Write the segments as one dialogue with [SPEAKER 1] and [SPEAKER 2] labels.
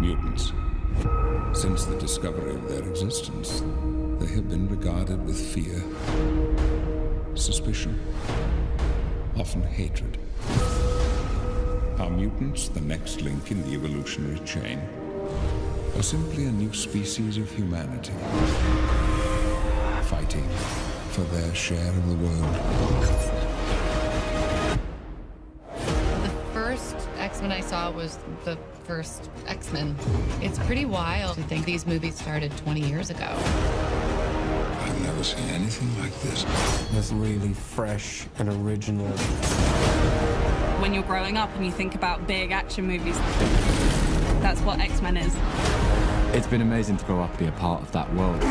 [SPEAKER 1] mutants. Since the discovery of their existence, they have been regarded with fear, suspicion, often hatred. Are mutants the next link in the evolutionary chain? Or simply a new species of humanity? Fighting for their share of the world.
[SPEAKER 2] First X-Men I saw was the first X-Men. It's pretty wild to think these movies started 20 years ago.
[SPEAKER 1] I've never seen anything like this.
[SPEAKER 3] It's really fresh and original.
[SPEAKER 4] When you're growing up and you think about big action movies, that's what X-Men is.
[SPEAKER 5] It's been amazing to grow up and be a part of that world.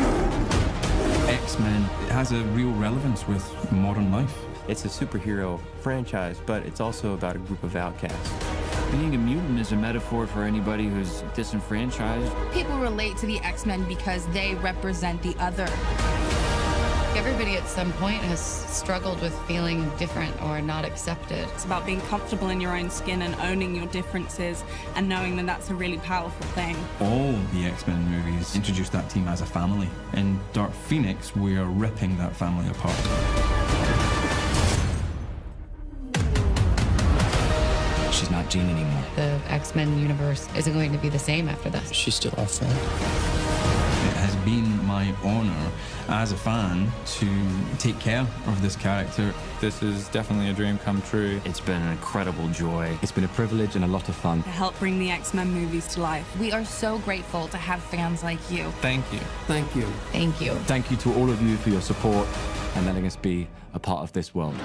[SPEAKER 6] X-Men has a real relevance with modern life.
[SPEAKER 7] It's a superhero franchise, but it's also about a group of outcasts.
[SPEAKER 8] Being a mutant is a metaphor for anybody who's disenfranchised.
[SPEAKER 9] People relate to the X-Men because they represent the other.
[SPEAKER 2] Everybody at some point has struggled with feeling different or not accepted.
[SPEAKER 4] It's about being comfortable in your own skin and owning your differences and knowing that that's a really powerful thing.
[SPEAKER 6] All the X-Men movies introduce that team as a family. In Dark Phoenix, we are ripping that family apart.
[SPEAKER 5] She's not Jean anymore.
[SPEAKER 2] The X-Men universe isn't going to be the same after this.
[SPEAKER 3] She's still our friend.
[SPEAKER 6] It has been my honor as a fan to take care of this character.
[SPEAKER 10] This is definitely a dream come true.
[SPEAKER 8] It's been an incredible joy.
[SPEAKER 5] It's been a privilege and a lot of fun.
[SPEAKER 4] To help bring the X-Men movies to life.
[SPEAKER 9] We are so grateful to have fans like you.
[SPEAKER 10] Thank you.
[SPEAKER 3] Thank you.
[SPEAKER 2] Thank you.
[SPEAKER 5] Thank you to all of you for your support and letting us be a part of this world.